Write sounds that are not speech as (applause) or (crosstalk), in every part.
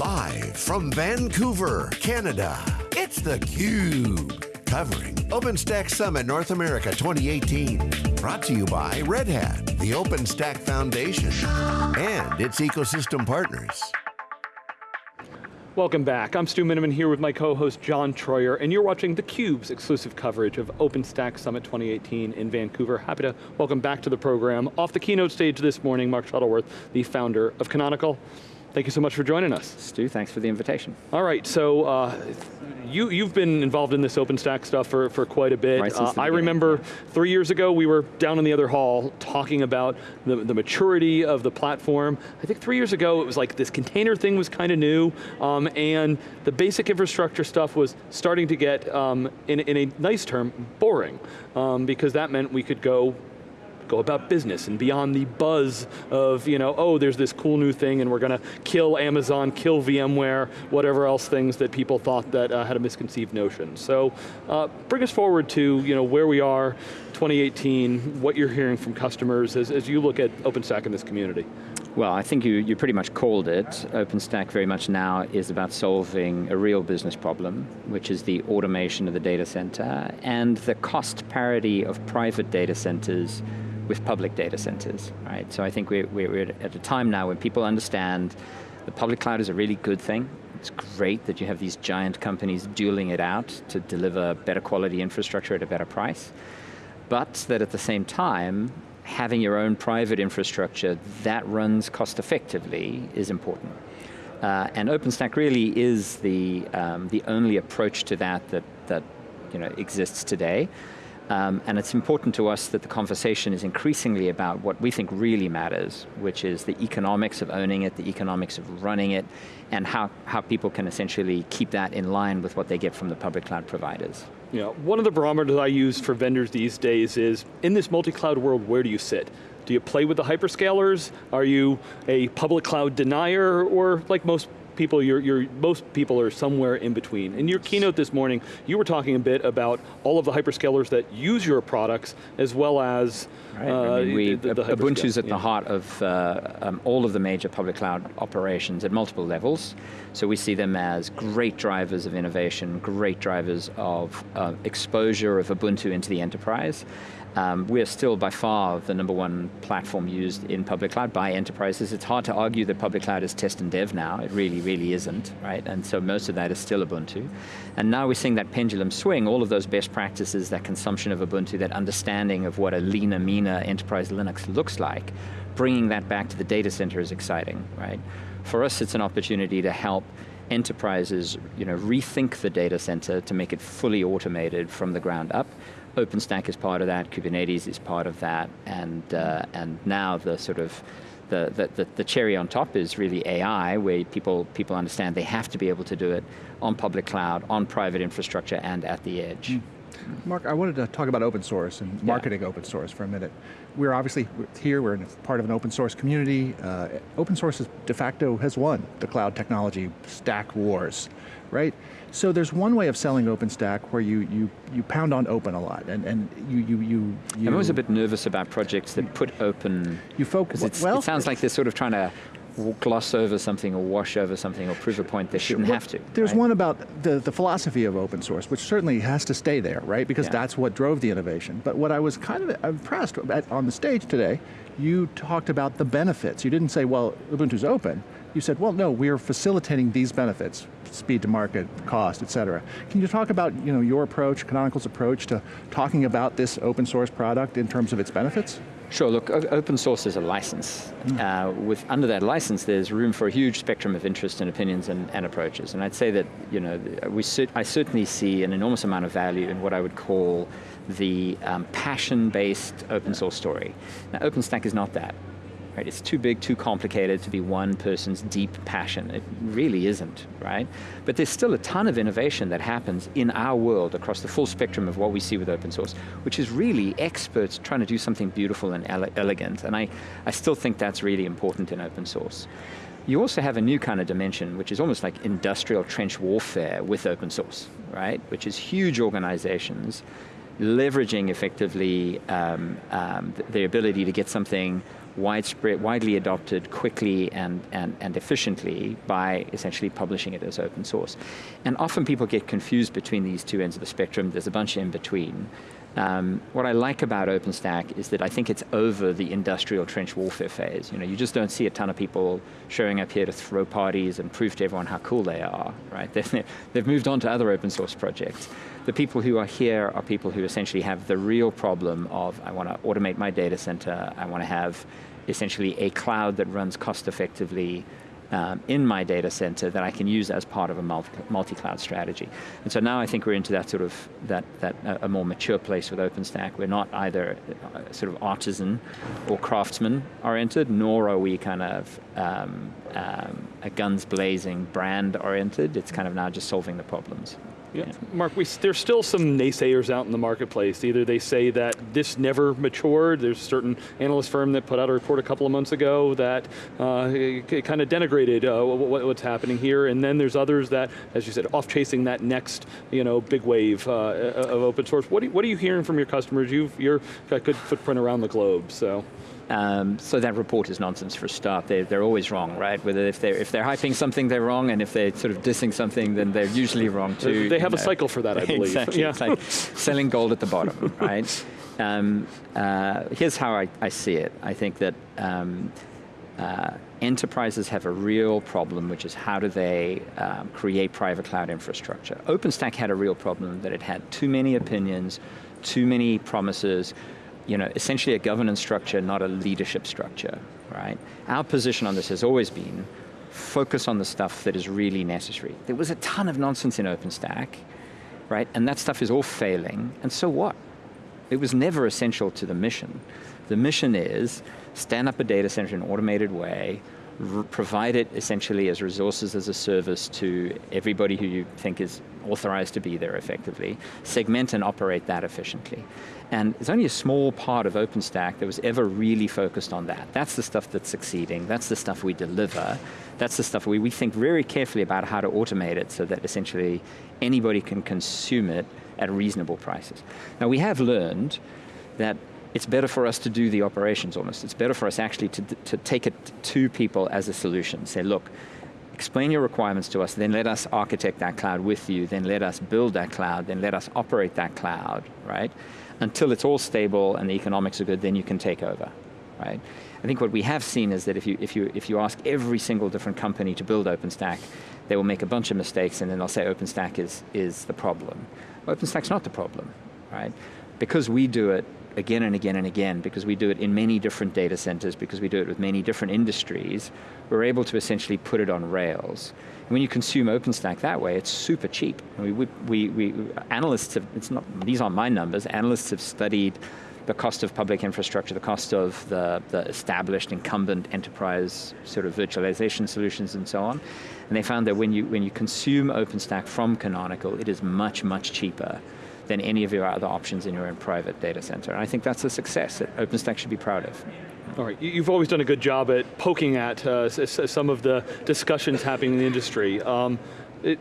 Live from Vancouver, Canada, it's theCUBE. Covering OpenStack Summit North America 2018. Brought to you by Red Hat, the OpenStack Foundation, and its ecosystem partners. Welcome back. I'm Stu Miniman here with my co-host John Troyer, and you're watching theCUBE's exclusive coverage of OpenStack Summit 2018 in Vancouver. Happy to welcome back to the program. Off the keynote stage this morning, Mark Shuttleworth, the founder of Canonical. Thank you so much for joining us. Stu, thanks for the invitation. All right, so uh, you, you've been involved in this OpenStack stuff for, for quite a bit. Right, uh, I remember three years ago, we were down in the other hall talking about the, the maturity of the platform. I think three years ago, it was like this container thing was kind of new, um, and the basic infrastructure stuff was starting to get, um, in, in a nice term, boring, um, because that meant we could go about business and beyond the buzz of, you know, oh, there's this cool new thing and we're going to kill Amazon, kill VMware, whatever else things that people thought that uh, had a misconceived notion. So uh, bring us forward to, you know, where we are, 2018, what you're hearing from customers as, as you look at OpenStack in this community. Well, I think you, you pretty much called it. OpenStack very much now is about solving a real business problem, which is the automation of the data center and the cost parity of private data centers with public data centers, right? So I think we're, we're at a time now when people understand the public cloud is a really good thing. It's great that you have these giant companies dueling it out to deliver better quality infrastructure at a better price. But that at the same time, having your own private infrastructure that runs cost effectively is important. Uh, and OpenStack really is the, um, the only approach to that that, that you know, exists today. Um, and it's important to us that the conversation is increasingly about what we think really matters, which is the economics of owning it, the economics of running it, and how, how people can essentially keep that in line with what they get from the public cloud providers. Yeah, one of the barometers I use for vendors these days is, in this multi-cloud world, where do you sit? Do you play with the hyperscalers? Are you a public cloud denier? Or like most people, you're, you're, most people are somewhere in between. In your keynote this morning, you were talking a bit about all of the hyperscalers that use your products, as well as right. uh, I mean, we, the, the Ubuntu's at yeah. the heart of uh, um, all of the major public cloud operations at multiple levels. So we see them as great drivers of innovation, great drivers of uh, exposure of Ubuntu into the enterprise. Um, we're still by far the number one platform used in public cloud by enterprises. It's hard to argue that public cloud is test and dev now. It really, really isn't, right? And so most of that is still Ubuntu. And now we're seeing that pendulum swing, all of those best practices, that consumption of Ubuntu, that understanding of what a leaner, meaner enterprise Linux looks like, bringing that back to the data center is exciting, right? For us, it's an opportunity to help enterprises you know, rethink the data center to make it fully automated from the ground up, OpenStack is part of that, Kubernetes is part of that, and, uh, and now the sort of, the, the, the, cherry on top is really AI, where people, people understand they have to be able to do it on public cloud, on private infrastructure, and at the edge. Mm. Mark, I wanted to talk about open source and marketing yeah. open source for a minute. We're obviously here, we're part of an open source community. Uh, open source is de facto has won the cloud technology stack wars, right? So there's one way of selling OpenStack where you, you, you pound on open a lot, and, and you, you, you, you I'm always a bit nervous about projects that put open, you focus, well, it sounds like they're sort of trying to gloss over something or wash over something or prove a point they shouldn't well, have to. There's right? one about the, the philosophy of open source, which certainly has to stay there, right? Because yeah. that's what drove the innovation. But what I was kind of impressed at, on the stage today, you talked about the benefits. You didn't say, well, Ubuntu's open. You said, well, no, we are facilitating these benefits, speed to market, cost, et cetera. Can you talk about you know, your approach, Canonical's approach to talking about this open source product in terms of its benefits? Sure, look, open source is a license. Mm. Uh, with, under that license, there's room for a huge spectrum of interest and opinions and, and approaches. And I'd say that, you know, we I certainly see an enormous amount of value in what I would call the um, passion-based open source story. Now, OpenStack is not that. Right? It's too big, too complicated to be one person's deep passion. It really isn't, right? But there's still a ton of innovation that happens in our world across the full spectrum of what we see with open source, which is really experts trying to do something beautiful and ele elegant. And I, I still think that's really important in open source. You also have a new kind of dimension, which is almost like industrial trench warfare with open source, right? Which is huge organizations leveraging effectively um, um, the ability to get something widespread, widely adopted quickly and, and, and efficiently by essentially publishing it as open source. And often people get confused between these two ends of the spectrum. There's a bunch in between. Um, what I like about OpenStack is that I think it's over the industrial trench warfare phase. You know, you just don't see a ton of people showing up here to throw parties and prove to everyone how cool they are, right? (laughs) They've, they've moved on to other open source projects. The people who are here are people who essentially have the real problem of, I want to automate my data center, I want to have essentially a cloud that runs cost effectively, um, in my data center that I can use as part of a multi-cloud strategy. And so now I think we're into that sort of, that, that uh, a more mature place with OpenStack. We're not either uh, sort of artisan or craftsman oriented, nor are we kind of um, um, a guns blazing brand oriented. It's kind of now just solving the problems. Yeah. yeah. Mark, we, there's still some naysayers out in the marketplace. Either they say that this never matured, there's a certain analyst firm that put out a report a couple of months ago that uh, kind of denigrated uh, what, what's happening here, and then there's others that, as you said, off chasing that next you know, big wave uh, of open source. What, you, what are you hearing from your customers? You've you're got good footprint around the globe, so. Um, so that report is nonsense for a start. They're, they're always wrong, right? Whether if they're, if they're hyping something, they're wrong, and if they're sort of dissing something, then they're usually wrong too. They have a know. cycle for that, I (laughs) believe. exactly, yeah. it's like selling gold at the bottom, (laughs) right? Um, uh, here's how I, I, see it. I think that um, uh, enterprises have a real problem, which is how do they um, create private cloud infrastructure. OpenStack had a real problem that it had too many opinions, too many promises, you know, essentially a governance structure, not a leadership structure, right? Our position on this has always been focus on the stuff that is really necessary. There was a ton of nonsense in OpenStack, right? And that stuff is all failing, and so what? It was never essential to the mission. The mission is stand up a data center in an automated way, provide it essentially as resources as a service to everybody who you think is authorized to be there effectively, segment and operate that efficiently. And it's only a small part of OpenStack that was ever really focused on that. That's the stuff that's succeeding, that's the stuff we deliver, that's the stuff we, we think very carefully about how to automate it so that essentially anybody can consume it at reasonable prices. Now we have learned that it's better for us to do the operations almost. It's better for us actually to, to take it to people as a solution. Say, look, explain your requirements to us, then let us architect that cloud with you, then let us build that cloud, then let us operate that cloud, right? Until it's all stable and the economics are good, then you can take over, right? I think what we have seen is that if you, if you, if you ask every single different company to build OpenStack, they will make a bunch of mistakes and then they'll say OpenStack is, is the problem. OpenStack's not the problem, right? Because we do it again and again and again because we do it in many different data centers, because we do it with many different industries, we're able to essentially put it on rails. And when you consume OpenStack that way, it's super cheap. We, we, we, analysts have, it's not, these aren't my numbers, analysts have studied the cost of public infrastructure, the cost of the, the established incumbent enterprise sort of virtualization solutions and so on. And they found that when you, when you consume OpenStack from Canonical, it is much, much cheaper than any of your other options in your own private data center. And I think that's a success that OpenStack should be proud of. All right, you've always done a good job at poking at uh, some of the discussions happening in the industry. Um, it,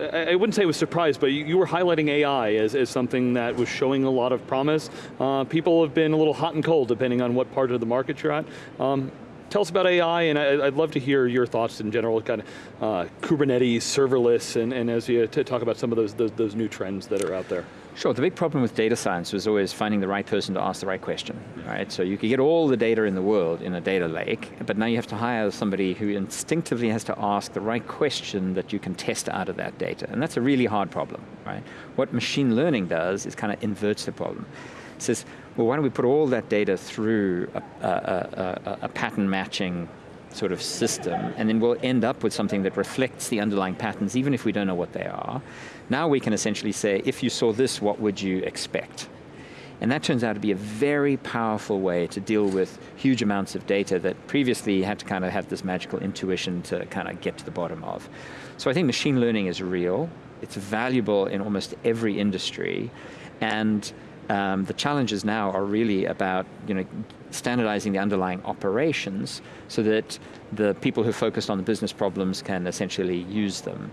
I wouldn't say it was surprised, but you were highlighting AI as, as something that was showing a lot of promise. Uh, people have been a little hot and cold depending on what part of the market you're at. Um, tell us about AI, and I, would love to hear your thoughts in general, kind of uh, Kubernetes, serverless, and, and as you talk about some of those, those, those new trends that are out there. Sure, the big problem with data science was always finding the right person to ask the right question, right? So you could get all the data in the world in a data lake, but now you have to hire somebody who instinctively has to ask the right question that you can test out of that data, and that's a really hard problem, right? What machine learning does is kind of inverts the problem. It says, well, why don't we put all that data through a, a, a, a pattern matching sort of system, and then we'll end up with something that reflects the underlying patterns, even if we don't know what they are. Now we can essentially say, if you saw this, what would you expect? And that turns out to be a very powerful way to deal with huge amounts of data that previously had to kind of have this magical intuition to kind of get to the bottom of. So I think machine learning is real. It's valuable in almost every industry. And um, the challenges now are really about you know, standardizing the underlying operations so that the people who focused on the business problems can essentially use them.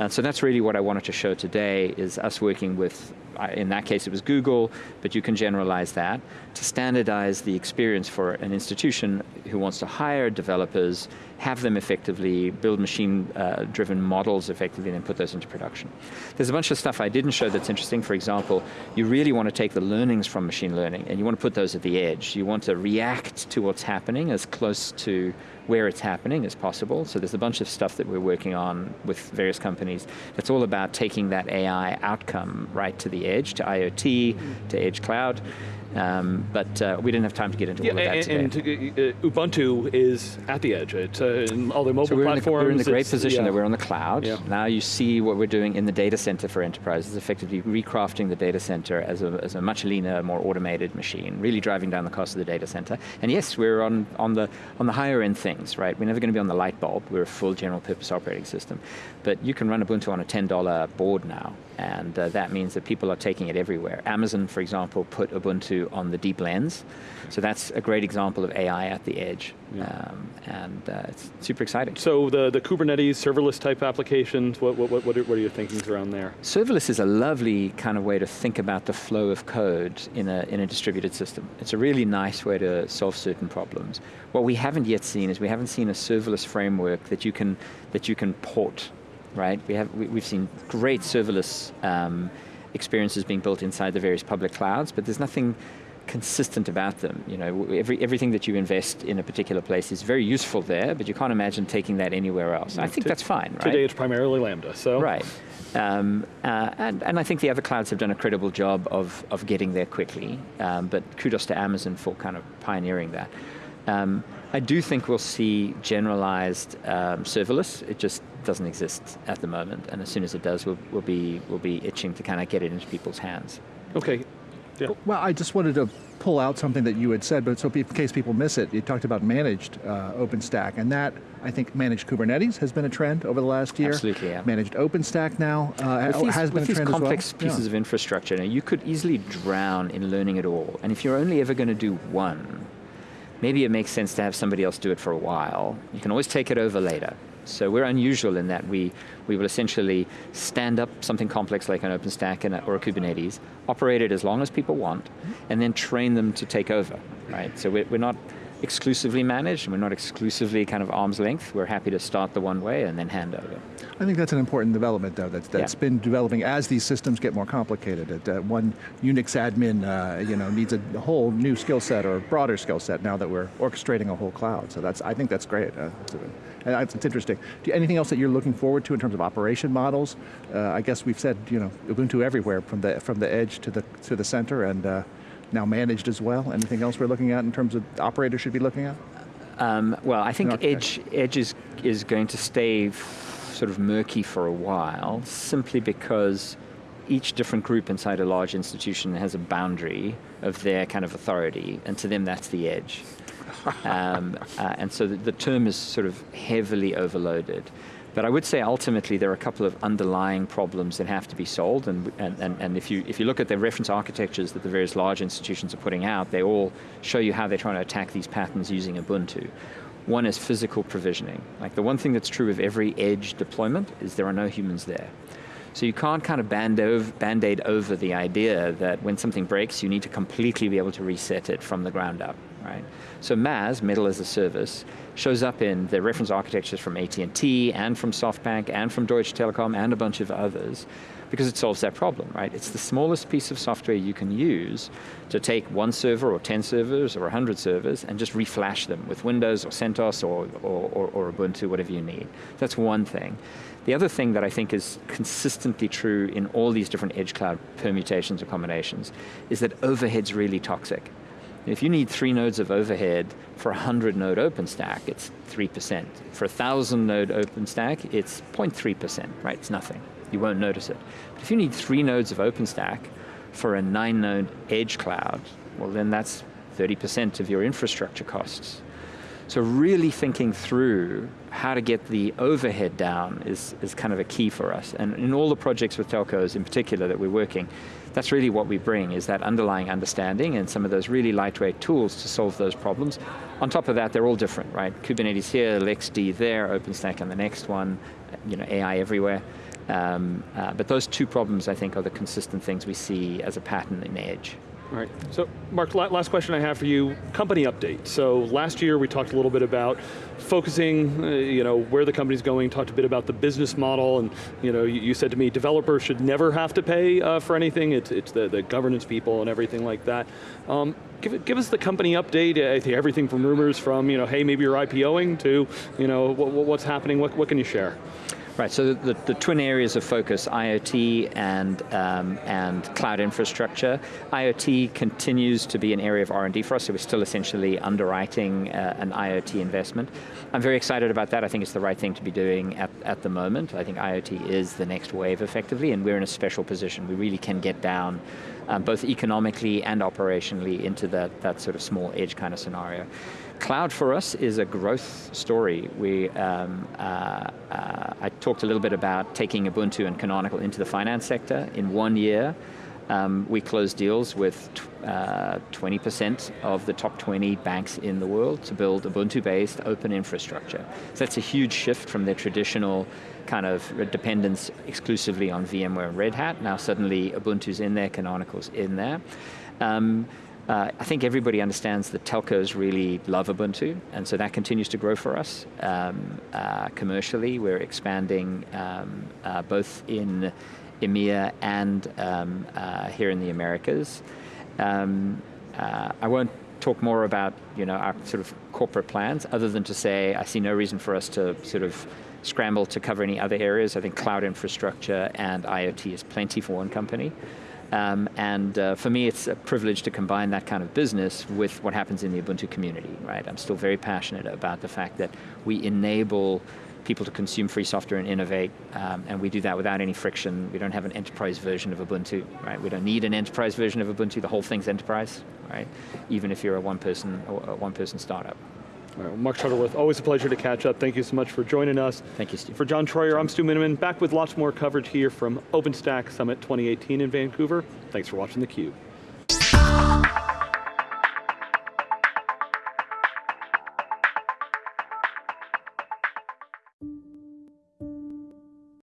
And so that's really what I wanted to show today, is us working with, in that case it was Google, but you can generalize that, to standardize the experience for an institution who wants to hire developers, have them effectively, build machine-driven uh, models effectively, and then put those into production. There's a bunch of stuff I didn't show that's interesting. For example, you really want to take the learnings from machine learning, and you want to put those at the edge. You want to react to what's happening as close to where it's happening as possible. So there's a bunch of stuff that we're working on with various companies that's all about taking that AI outcome right to the edge, to IoT, to edge cloud, um, but uh, we didn't have time to get into yeah, all of that and, today. And to, uh, Ubuntu is at the edge. It's uh, in all the mobile so we're platforms. In the, we're in the great position yeah. that we're on the cloud. Yeah. Now you see what we're doing in the data center for enterprises, effectively recrafting the data center as a, as a much leaner, more automated machine, really driving down the cost of the data center. And yes, we're on, on, the, on the higher end things, right? We're never going to be on the light bulb. We're a full general purpose operating system. But you can run Ubuntu on a $10 board now and uh, that means that people are taking it everywhere. Amazon, for example, put Ubuntu on the DeepLens, so that's a great example of AI at the edge, yeah. um, and uh, it's super exciting. So the, the Kubernetes serverless type applications, what, what, what, are, what are your thinkings around there? Serverless is a lovely kind of way to think about the flow of code in a, in a distributed system. It's a really nice way to solve certain problems. What we haven't yet seen is we haven't seen a serverless framework that you can, that you can port right? We have, we, have seen great serverless um, experiences being built inside the various public clouds, but there's nothing consistent about them. You know, every, everything that you invest in a particular place is very useful there, but you can't imagine taking that anywhere else. I think that's fine, right? Today it's primarily Lambda, so. Right. Um, uh, and, and, I think the other clouds have done a credible job of, of getting there quickly, um, but kudos to Amazon for kind of pioneering that. Um, I do think we'll see generalized um, serverless. It just doesn't exist at the moment, and as soon as it does, we'll, we'll be we'll be itching to kind of get it into people's hands. Okay. Yeah. Well, I just wanted to pull out something that you had said, but so in case people miss it, you talked about managed uh, OpenStack, and that, I think managed Kubernetes has been a trend over the last year. Absolutely, yeah. Managed OpenStack now uh, these, has been a trend complex well. With these complex pieces yeah. of infrastructure, now, you could easily drown in learning it all, and if you're only ever going to do one, maybe it makes sense to have somebody else do it for a while. You can always take it over later. So we're unusual in that we, we will essentially stand up something complex like an OpenStack and a, or a Kubernetes, operate it as long as people want, and then train them to take over, right? So we're, we're not exclusively managed, and we're not exclusively kind of arm's length. We're happy to start the one way and then hand over. I think that's an important development, though, that's, that's yeah. been developing as these systems get more complicated. That uh, one Unix admin uh, you know, needs a whole new skill set or broader skill set now that we're orchestrating a whole cloud. So that's, I think that's great. Uh, it's, it's, interesting. Do you, anything else that you're looking forward to in terms of operation models? Uh, I guess we've said, you know, Ubuntu everywhere from the, from the edge to the, to the center, and uh, now managed as well? Anything else we're looking at in terms of operators should be looking at? Um, well, I think Edge, Edge is, is going to stay sort of murky for a while, simply because each different group inside a large institution has a boundary of their kind of authority, and to them that's the edge. Um, uh, and so the, the, term is sort of heavily overloaded. But I would say ultimately there are a couple of underlying problems that have to be solved, and, and, and, and if, you, if you look at the reference architectures that the various large institutions are putting out, they all show you how they're trying to attack these patterns using Ubuntu. One is physical provisioning. Like the one thing that's true of every edge deployment is there are no humans there. So you can't kind of band-aid over the idea that when something breaks, you need to completely be able to reset it from the ground up, right? So MAAS, Metal as a Service, shows up in the reference architectures from AT&T and from SoftBank and from Deutsche Telekom and a bunch of others because it solves that problem, right? It's the smallest piece of software you can use to take one server or 10 servers or 100 servers and just reflash them with Windows or CentOS or, or, or, or Ubuntu, whatever you need. That's one thing. The other thing that I think is consistently true in all these different edge cloud permutations or combinations is that overhead's really toxic. If you need three nodes of overhead for a 100 node OpenStack, it's 3%. For a 1,000 node OpenStack, it's 0.3%, right? It's nothing. You won't notice it. But if you need three nodes of OpenStack for a nine node edge cloud, well then that's 30% of your infrastructure costs. So really thinking through how to get the overhead down is, is kind of a key for us. And in all the projects with telcos in particular that we're working, that's really what we bring, is that underlying understanding and some of those really lightweight tools to solve those problems. On top of that, they're all different, right? Kubernetes here, LXD there, OpenStack on the next one, you know, AI everywhere. Um, uh, but those two problems, I think, are the consistent things we see as a pattern in Edge. All right, so Mark, last question I have for you, company update. So last year we talked a little bit about focusing, uh, you know, where the company's going, talked a bit about the business model, and you know, you, you said to me, developers should never have to pay uh, for anything, it's, it's the, the governance people and everything like that. Um, give, give us the company update, I think everything from rumors from, you know, hey, maybe you're IPOing to, you know, what, what's happening, what, what can you share? Right, so the, the, twin areas of focus, IoT and, um, and cloud infrastructure. IoT continues to be an area of R&D for us, so we're still essentially underwriting uh, an IoT investment. I'm very excited about that, I think it's the right thing to be doing at, at the moment. I think IoT is the next wave effectively, and we're in a special position. We really can get down um, both economically and operationally into that, that sort of small edge kind of scenario. Cloud for us is a growth story. We, um, uh, uh, I talked a little bit about taking Ubuntu and Canonical into the finance sector. In one year, um, we closed deals with 20% uh, of the top 20 banks in the world to build Ubuntu-based open infrastructure. So that's a huge shift from their traditional kind of dependence exclusively on VMware and Red Hat. Now suddenly Ubuntu's in there, Canonical's in there. Um, uh, I think everybody understands that telcos really love Ubuntu, and so that continues to grow for us. Um, uh, commercially, we're expanding um, uh, both in EMEA and um, uh, here in the Americas. Um, uh, I won't talk more about you know, our sort of corporate plans, other than to say I see no reason for us to sort of scramble to cover any other areas. I think cloud infrastructure and IoT is plenty for one company. Um, and uh, for me, it's a privilege to combine that kind of business with what happens in the Ubuntu community, right? I'm still very passionate about the fact that we enable people to consume free software and innovate, um, and we do that without any friction. We don't have an enterprise version of Ubuntu, right? We don't need an enterprise version of Ubuntu. The whole thing's enterprise, right? Even if you're a one-person one-person startup. Right, Mark Shuttleworth, always a pleasure to catch up. Thank you so much for joining us. Thank you, Steve. For John Troyer, I'm Stu Miniman, back with lots more coverage here from OpenStack Summit 2018 in Vancouver. Thanks for watching theCUBE.